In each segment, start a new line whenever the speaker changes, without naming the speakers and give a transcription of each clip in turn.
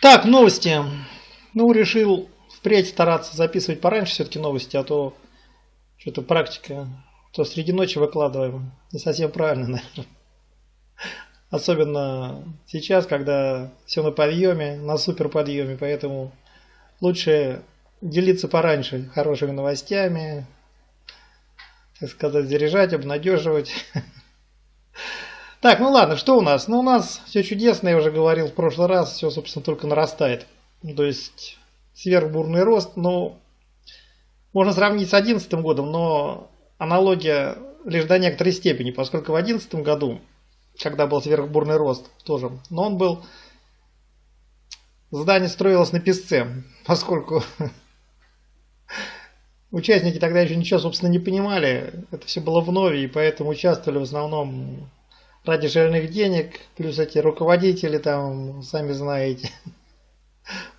Так, новости. Ну, решил впредь стараться записывать пораньше все-таки новости, а то что-то практика, то среди ночи выкладываем. Не совсем правильно, наверное. Особенно сейчас, когда все на подъеме, на супер подъеме, поэтому лучше делиться пораньше хорошими новостями, так сказать, заряжать, обнадеживать. Так, ну ладно, что у нас? Ну у нас все чудесно, я уже говорил в прошлый раз, все, собственно, только нарастает. То есть сверхбурный рост, ну, можно сравнить с 2011 годом, но аналогия лишь до некоторой степени, поскольку в 2011 году, когда был сверхбурный рост тоже, но он был, здание строилось на песце, поскольку участники тогда еще ничего, собственно, не понимали, это все было вновь, и поэтому участвовали в основном ради денег, плюс эти руководители там, сами знаете.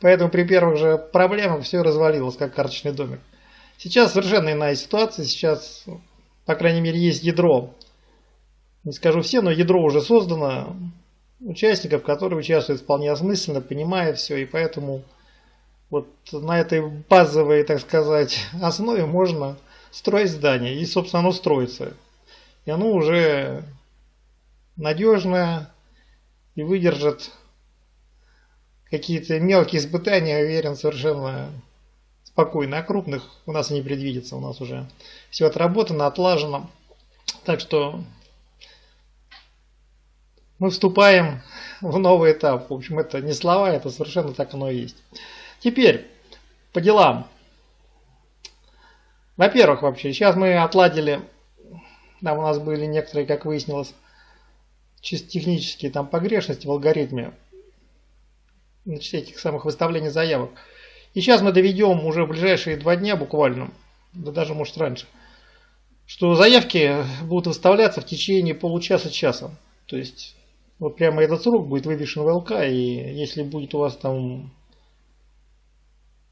Поэтому при первых же проблемах все развалилось, как карточный домик. Сейчас совершенно иная ситуация, сейчас, по крайней мере, есть ядро. Не скажу все, но ядро уже создано участников, которые участвуют вполне осмысленно, понимая все, и поэтому вот на этой базовой, так сказать, основе можно строить здание, и, собственно, оно строится. И оно уже надежная и выдержит какие-то мелкие испытания, уверен, совершенно спокойно. А крупных у нас не предвидится, у нас уже все отработано, отлажено. Так что мы вступаем в новый этап. В общем, это не слова, это совершенно так оно и есть. Теперь, по делам. Во-первых, вообще, сейчас мы отладили, там у нас были некоторые, как выяснилось, чисто технические там погрешности в алгоритме значит, этих самых выставлений заявок. И сейчас мы доведем уже в ближайшие два дня буквально, да даже может раньше, что заявки будут выставляться в течение получаса-часа. То есть вот прямо этот срок будет вывешен в ЛК, и если будет у вас там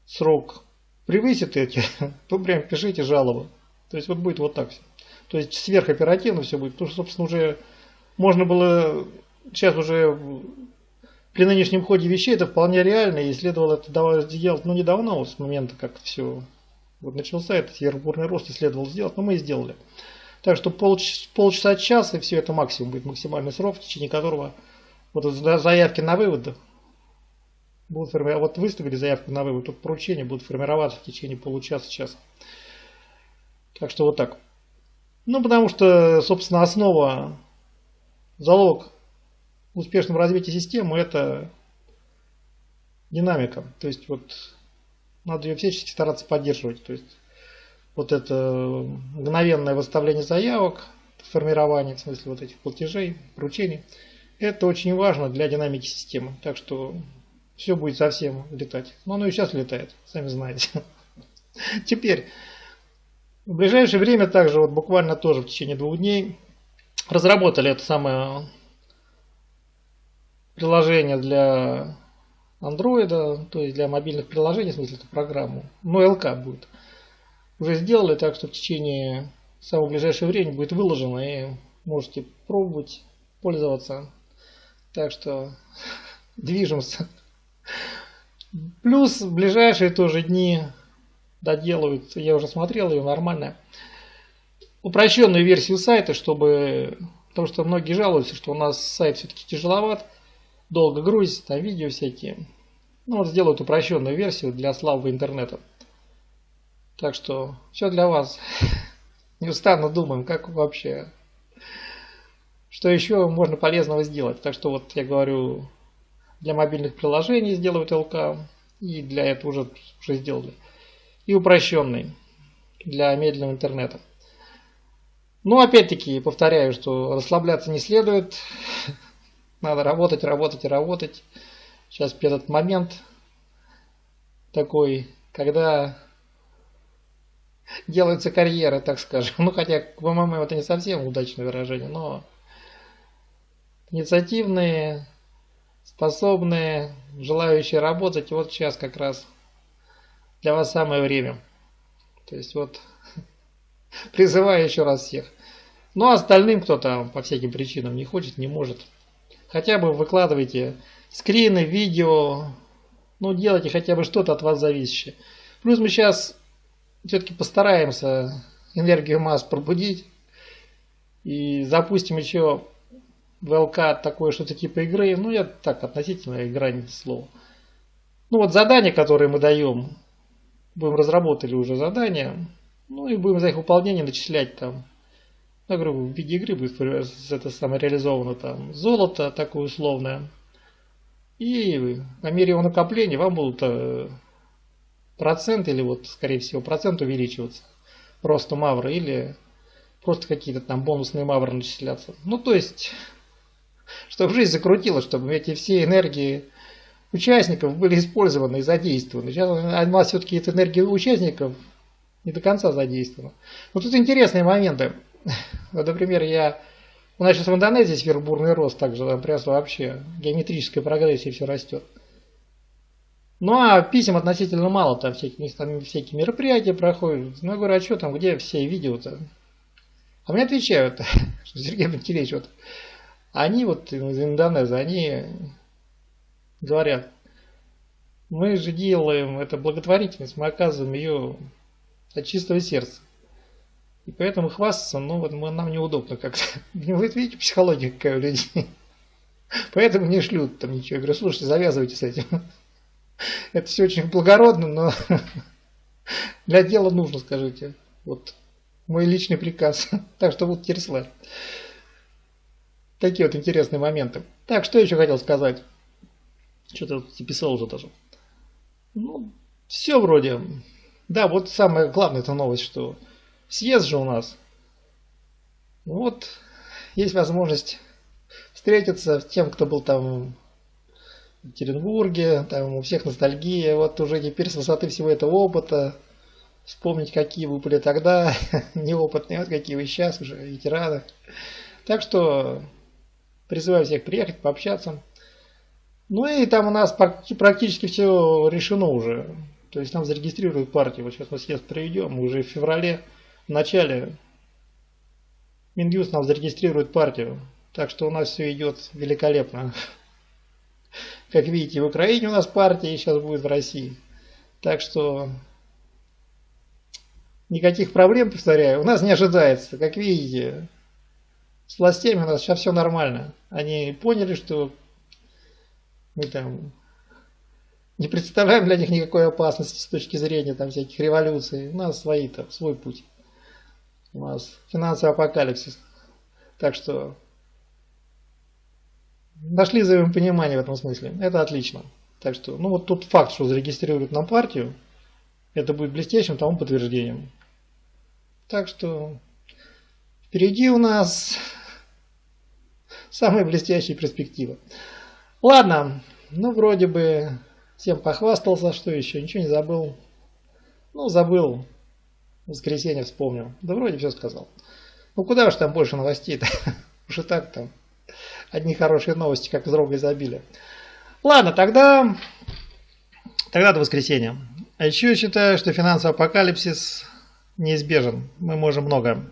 срок превысит эти, то прям пишите жалобы. То есть вот будет вот так все. То есть сверхоперативно все будет, потому что, собственно, уже можно было сейчас уже при нынешнем ходе вещей это вполне реально, и следовало это сделать, ну, недавно, с момента, как все вот начался этот сверхбурный рост, и следовало сделать, но мы и сделали. Так что полчаса, полчаса час, и все это максимум будет максимальный срок, в течение которого вот заявки на вывод будут формироваться, вот выставили заявку на вывод, тут поручения будут формироваться в течение получаса-часа. Так что вот так. Ну, потому что, собственно, основа залог успешного развития системы это динамика. То есть вот надо ее всячески стараться поддерживать. То есть вот это мгновенное выставление заявок, формирование, в смысле вот этих платежей, поручений, это очень важно для динамики системы. Так что все будет совсем летать. Но оно и сейчас летает, сами знаете. Теперь, в ближайшее время также, вот буквально тоже в течение двух дней, разработали это самое приложение для андроида, то есть для мобильных приложений, в смысле эту программу, но ЛК будет. Уже сделали так, что в течение самого ближайшего времени будет выложено и можете пробовать, пользоваться. Так что движемся. Плюс в ближайшие тоже дни доделают, я уже смотрел ее нормально, упрощенную версию сайта, чтобы... Потому что многие жалуются, что у нас сайт все-таки тяжеловат, долго грузится, там видео всякие. Ну вот сделают упрощенную версию для слабого интернета. Так что все для вас. Неустанно думаем, как вообще, что еще можно полезного сделать. Так что вот я говорю, для мобильных приложений сделают ЛК, и для этого уже, уже сделали. И упрощенный для медленного интернета. Но опять-таки повторяю, что расслабляться не следует. Надо работать, работать работать. Сейчас этот момент такой, когда делается карьера, так скажем. Ну, хотя, по-моему, это не совсем удачное выражение, но инициативные, способные, желающие работать, вот сейчас как раз для вас самое время. То есть вот призываю еще раз всех. Ну остальным, кто там по всяким причинам не хочет, не может, хотя бы выкладывайте скрины, видео, Ну, делайте хотя бы что-то от вас зависящее. Плюс мы сейчас все-таки постараемся энергию масс пробудить. И запустим еще в ЛК такое что-то типа игры. Ну, я так относительно игра не слово. Ну, вот задания, которые мы даем. Будем разработали уже задания. Ну, и будем за их выполнение начислять там. Я говорю, в виде игры будет это самое реализовано там золото такое условное. И по мере его накопления вам будут э, процент или вот, скорее всего, процент увеличиваться. Просто мавры или просто какие-то там бонусные мавры начисляться. Ну, то есть, чтобы жизнь закрутилась, чтобы эти все энергии участников были использованы и задействованы. Сейчас у нас все-таки эта энергия участников не до конца задействована. Но тут интересные моменты. Вот, например, я... У нас сейчас в Индонезии сверхбурный рост, также там прям вообще геометрическая прогрессия все растет. Ну а писем относительно мало, там всякие, там всякие мероприятия проходят. Ну я говорю, а что там, где все видео-то? А мне отвечают, что Сергей Пантелеич, вот они вот из Индонезии, они говорят, мы же делаем это благотворительность, мы оказываем ее от чистого сердца. И поэтому хвастаться, ну вот нам неудобно как-то. Вы видите, психология какая у людей. Поэтому не шлют там ничего. Я говорю, слушайте, завязывайте с этим. Это все очень благородно, но для дела нужно, скажите. Вот мой личный приказ. Так что вот Терслав. Такие вот интересные моменты. Так, что еще хотел сказать? Что-то писал уже даже. Ну, все вроде. Да, вот самое главное это новость, что съезд же у нас. Вот, есть возможность встретиться с тем, кто был там в Екатеринбурге, там у всех ностальгия, вот уже теперь с высоты всего этого опыта, вспомнить, какие вы были тогда, неопытные, вот какие вы сейчас уже, ветераны. Так что призываю всех приехать, пообщаться. Ну и там у нас практически все решено уже. То есть нам зарегистрируют партию. Вот сейчас мы съезд проведем, уже в феврале в начале Минюст нам зарегистрирует партию. Так что у нас все идет великолепно. Как видите, в Украине у нас партия, и сейчас будет в России. Так что никаких проблем, повторяю, у нас не ожидается. Как видите, с властями у нас сейчас все нормально. Они поняли, что мы там не представляем для них никакой опасности с точки зрения там всяких революций. У нас свои там, свой путь у нас финансовый апокалипсис. Так что нашли взаимопонимание в этом смысле. Это отлично. Так что, ну вот тот факт, что зарегистрируют нам партию, это будет блестящим тому подтверждением. Так что впереди у нас самые блестящие перспективы. Ладно, ну вроде бы всем похвастался, что еще, ничего не забыл. Ну, забыл воскресенье вспомнил. Да вроде все сказал. Ну куда уж там больше новостей-то? Уж и так там одни хорошие новости, как из рога изобилия. Ладно, тогда, тогда до воскресенья. А еще я считаю, что финансовый апокалипсис неизбежен. Мы можем много